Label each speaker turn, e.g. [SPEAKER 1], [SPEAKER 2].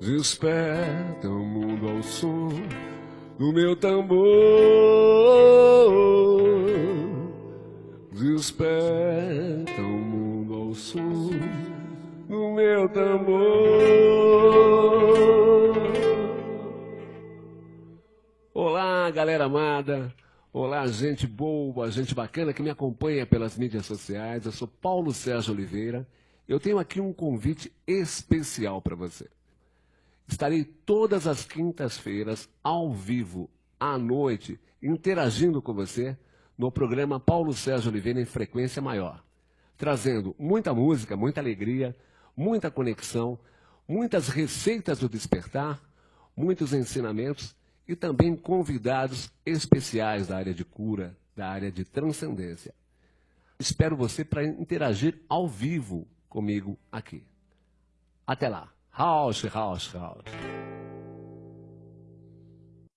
[SPEAKER 1] Desperta o mundo ao som do meu tambor. Desperta o mundo ao som do meu tambor. Olá, galera amada. Olá, gente boa, gente bacana que me acompanha pelas mídias sociais. Eu sou Paulo Sérgio Oliveira. Eu tenho aqui um convite especial para você. Estarei todas as quintas-feiras, ao vivo, à noite, interagindo com você no programa Paulo Sérgio Oliveira em frequência maior, trazendo muita música, muita alegria, muita conexão, muitas receitas do despertar, muitos ensinamentos e também convidados especiais da área de cura, da área de transcendência. Espero você para interagir ao vivo comigo aqui. Até lá! 好好吃，好好吃，好好吃。